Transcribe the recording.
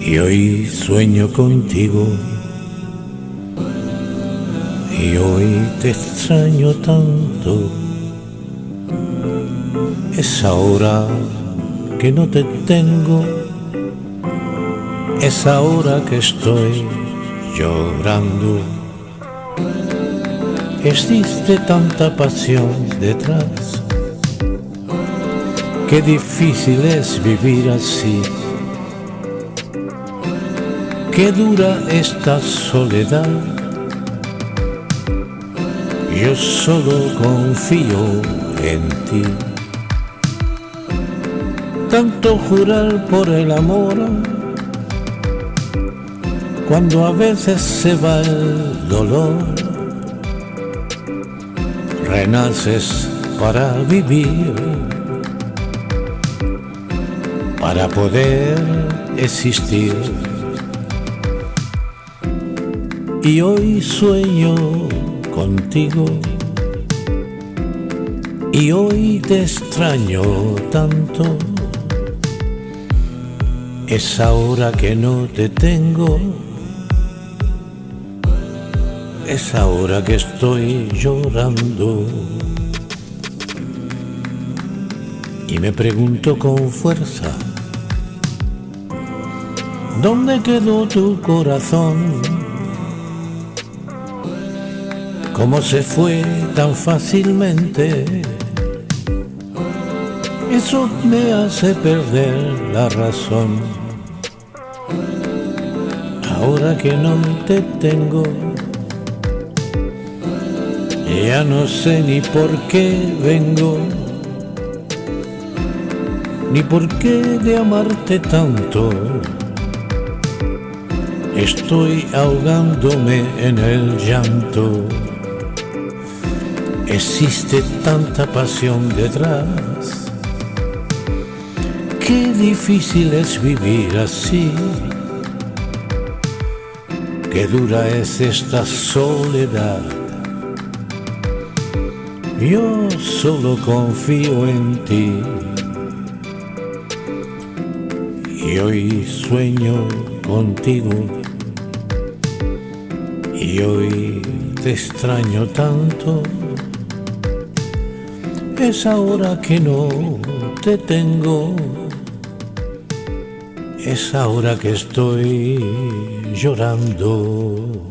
y hoy sueño contigo y hoy te extraño tanto. Es ahora que no te tengo, es ahora que estoy llorando. Existe tanta pasión detrás, qué difícil es vivir así. Qué dura esta soledad. Yo solo confío en ti. Tanto jurar por el amor, cuando a veces se va el dolor, renaces para vivir, para poder existir. Y hoy sueño contigo y hoy te extraño tanto. Es ahora que no te tengo, es ahora que estoy llorando. Y me pregunto con fuerza, ¿dónde quedó tu corazón? ¿Cómo se fue tan fácilmente? Eso me hace perder la razón. Ahora que no te tengo, ya no sé ni por qué vengo, ni por qué de amarte tanto. Estoy ahogándome en el llanto. Existe tanta pasión detrás. Qué difícil es vivir así. Qué dura es esta soledad. Yo solo confío en ti. Y hoy sueño contigo. Y hoy te extraño tanto. Es ahora que no te tengo. Es ahora que estoy llorando.